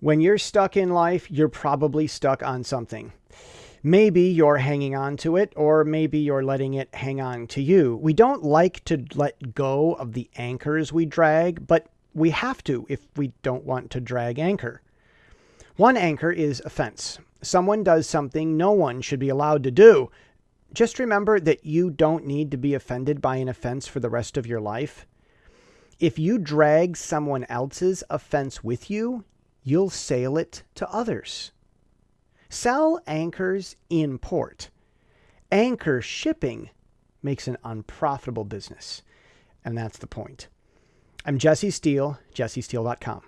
When you're stuck in life, you're probably stuck on something. Maybe you're hanging on to it, or maybe you're letting it hang on to you. We don't like to let go of the anchors we drag, but we have to if we don't want to drag anchor. One anchor is offense. Someone does something no one should be allowed to do. Just remember that you don't need to be offended by an offense for the rest of your life. If you drag someone else's offense with you, you'll sail it to others. Sell anchors in port. Anchor shipping makes an unprofitable business. And that's the point. I'm Jesse Steele, jessesteele.com.